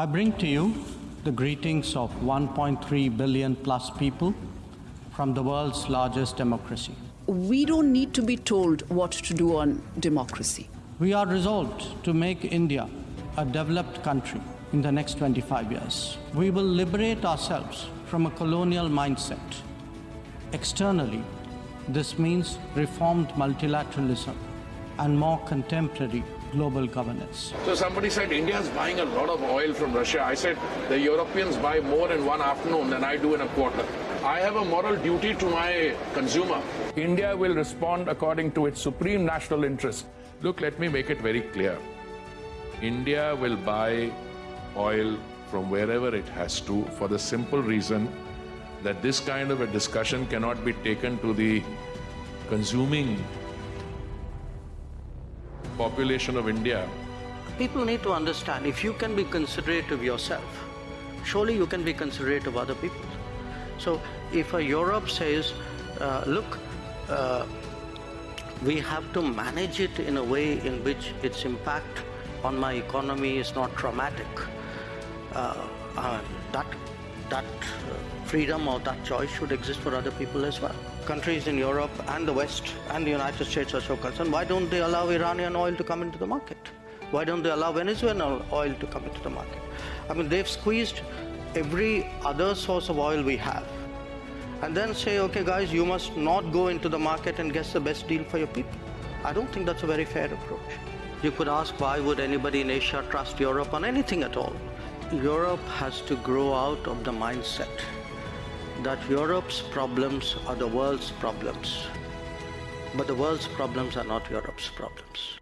I bring to you the greetings of 1.3 billion plus people from the world's largest democracy. We don't need to be told what to do on democracy. We are resolved to make India a developed country in the next 25 years. We will liberate ourselves from a colonial mindset. Externally, this means reformed multilateralism and more contemporary global governance. So somebody said India is buying a lot of oil from Russia. I said the Europeans buy more in one afternoon than I do in a quarter. I have a moral duty to my consumer. India will respond according to its supreme national interest. Look, let me make it very clear. India will buy oil from wherever it has to for the simple reason that this kind of a discussion cannot be taken to the consuming population of India. People need to understand if you can be considerate of yourself, surely you can be considerate of other people. So if a Europe says, uh, look, uh, we have to manage it in a way in which its impact on my economy is not traumatic, uh, uh, that, that uh, freedom or that choice should exist for other people as well. Countries in Europe and the West and the United States are so concerned, why don't they allow Iranian oil to come into the market? Why don't they allow Venezuelan oil to come into the market? I mean, they've squeezed every other source of oil we have and then say, okay guys, you must not go into the market and get the best deal for your people. I don't think that's a very fair approach. You could ask why would anybody in Asia trust Europe on anything at all? Europe has to grow out of the mindset that Europe's problems are the world's problems. But the world's problems are not Europe's problems.